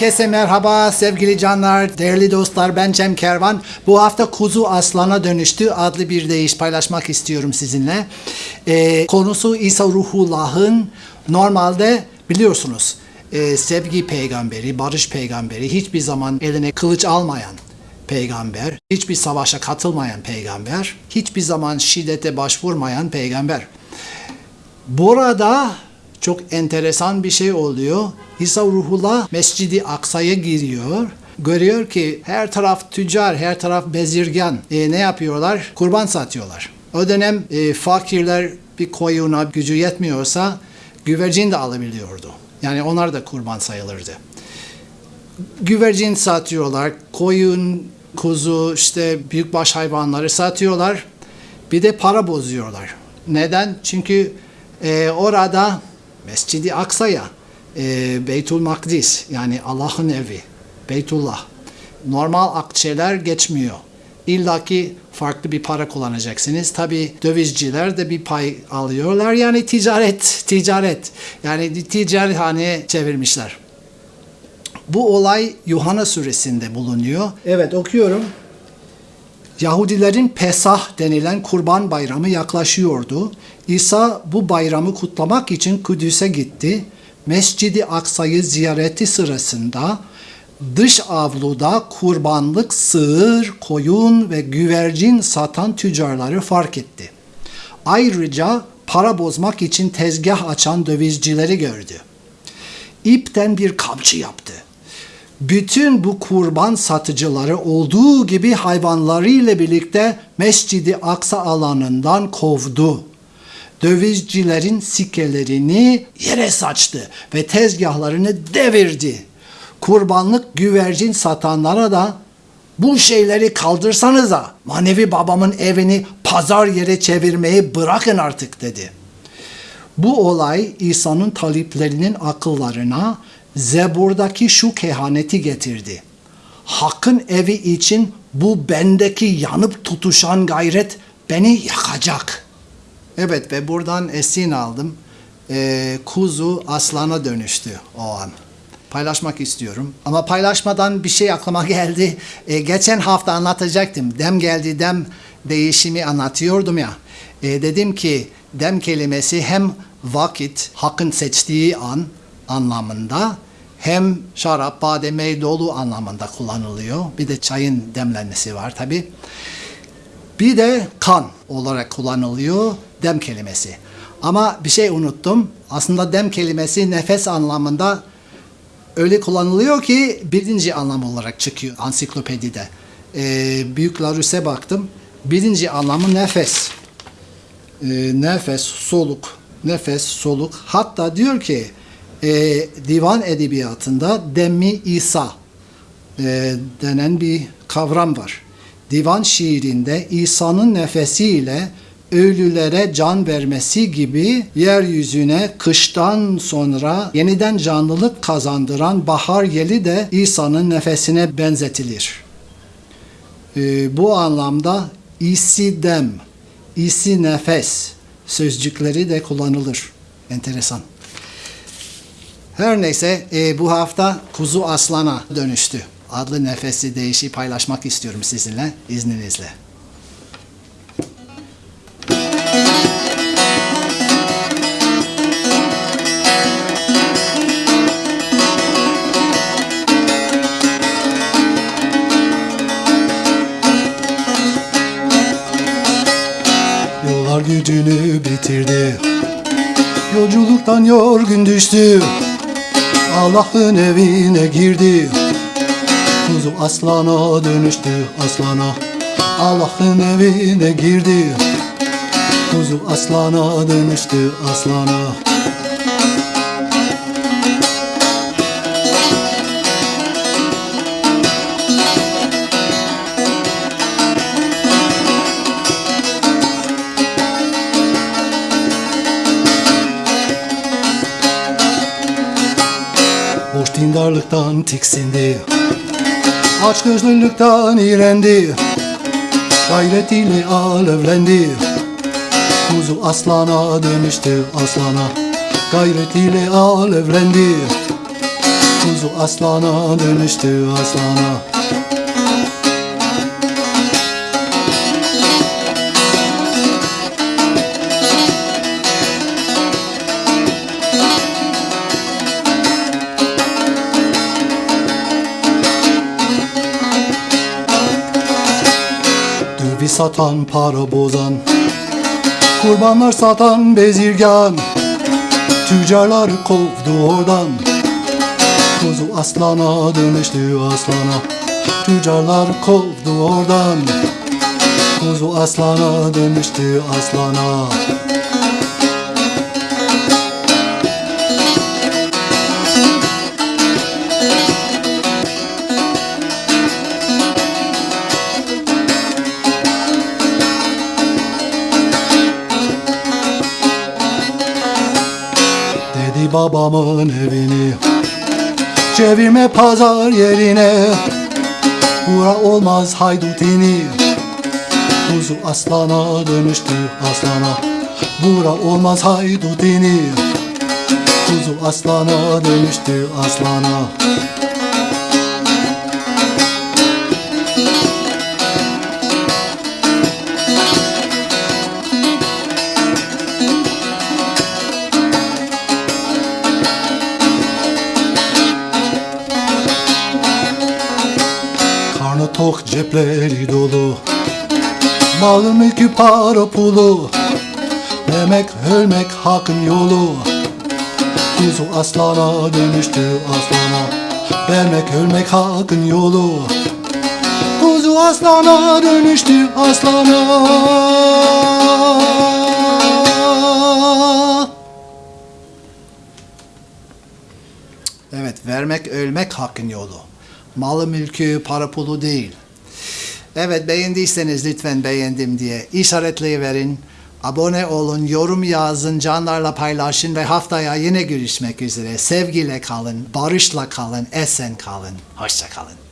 Herkese merhaba sevgili canlar, değerli dostlar ben Cem Kervan. Bu hafta Kuzu Aslan'a dönüştü adlı bir deyiş paylaşmak istiyorum sizinle. Ee, konusu İsa Ruhullah'ın normalde biliyorsunuz e, sevgi peygamberi, barış peygamberi, hiçbir zaman eline kılıç almayan peygamber, hiçbir savaşa katılmayan peygamber, hiçbir zaman şiddete başvurmayan peygamber. Burada çok enteresan bir şey oluyor. İsa Ruhullah Mescidi Aksa'ya giriyor. Görüyor ki her taraf tüccar, her taraf bezirgan. E, ne yapıyorlar? Kurban satıyorlar. O dönem e, fakirler bir koyuna gücü yetmiyorsa güvercin de alabiliyordu. Yani onlar da kurban sayılırdı. Güvercin satıyorlar, koyun, kuzu, işte büyükbaş hayvanları satıyorlar. Bir de para bozuyorlar. Neden? Çünkü e, orada Mescidi Aksa'ya, e, Beytul Makdis yani Allah'ın evi, Beytullah. Normal akçeler geçmiyor. İlla ki farklı bir para kullanacaksınız. Tabi dövizciler de bir pay alıyorlar. Yani ticaret, ticaret. Yani ticarethane çevirmişler. Bu olay Yuhanna suresinde bulunuyor. Evet okuyorum. Yahudilerin Pesah denilen kurban bayramı yaklaşıyordu. İsa bu bayramı kutlamak için Kudüs'e gitti. Mescidi Aksa'yı ziyareti sırasında dış avluda kurbanlık sığır, koyun ve güvercin satan tüccarları fark etti. Ayrıca para bozmak için tezgah açan dövizcileri gördü. İpten bir kamçı yaptı bütün bu kurban satıcıları olduğu gibi hayvanlarıyla birlikte Mescidi Aksa alanından kovdu. Dövizcilerin sikelerini yere saçtı ve tezgahlarını devirdi. Kurbanlık güvercin satanlara da bu şeyleri kaldırsanıza manevi babamın evini pazar yere çevirmeyi bırakın artık dedi. Bu olay İsa'nın taliplerinin akıllarına Zebur'daki şu kehaneti getirdi. Hakkın evi için bu bendeki yanıp tutuşan gayret beni yakacak. Evet ve buradan esin aldım. Ee, kuzu aslana dönüştü o an. Paylaşmak istiyorum. Ama paylaşmadan bir şey aklıma geldi. Ee, geçen hafta anlatacaktım. Dem geldi dem değişimi anlatıyordum ya. Ee, dedim ki dem kelimesi hem vakit, hakkın seçtiği an anlamında hem şarap, bademe dolu anlamında kullanılıyor. Bir de çayın demlenmesi var tabi. Bir de kan olarak kullanılıyor dem kelimesi. Ama bir şey unuttum. Aslında dem kelimesi nefes anlamında öyle kullanılıyor ki birinci anlam olarak çıkıyor ansiklopedide. Ee, Büyük Larus'e baktım. Birinci anlamı nefes. Ee, nefes, soluk. Nefes, soluk. Hatta diyor ki e, divan edebiyatında Demmi İsa e, denen bir kavram var. Divan şiirinde İsa'nın nefesiyle ölülere can vermesi gibi yeryüzüne kıştan sonra yeniden canlılık kazandıran bahar yeli de İsa'nın nefesine benzetilir. E, bu anlamda isi dem, isi nefes sözcükleri de kullanılır. Enteresan. Her neyse e, bu hafta kuzu aslana dönüştü. Adlı nefesi değişi paylaşmak istiyorum sizinle izninizle. Yollar gücünü bitirdi Yolculuktan yorgun düştü Allah'ın evine girdi. Kuzu aslana dönüştü aslana. Allah'ın evine girdi. Kuzu aslana dönüştü aslana dindarlıktan tiksindi. Aç gözlülükten iğrendi Gayretiyle alevlendi Kuzu aslana dönüştü aslana. Gayretiyle alevlendi Kuzu aslana dönüştü aslana satan para bozan. Kurbanlar satan bezirgan. Tüccarları kovdu oradan. Kuzu aslana dönüştü aslana. Tüccarlar kovdu oradan. Kuzu aslana dönüştü aslana Babamın evini. Çevirme pazar yerine. Bura olmaz haydutini Kuzu aslana dönüştü aslana. Bura olmaz haydutini Kuzu aslana dönüştü aslana cepleri dolu. Malı mülkü para pulu. Demek ölmek hakkın yolu. Kuzu aslana dönüştü aslana. Vermek ölmek hakkın yolu. Kuzu aslana dönüştü aslana. Evet, vermek ölmek hakkın yolu. Malı mülkü, para pulu değil. Evet, beğendiyseniz lütfen beğendim diye işaretleyiverin. Abone olun, yorum yazın, canlarla paylaşın ve haftaya yine görüşmek üzere. Sevgiyle kalın, barışla kalın, esen kalın. Hoşça kalın.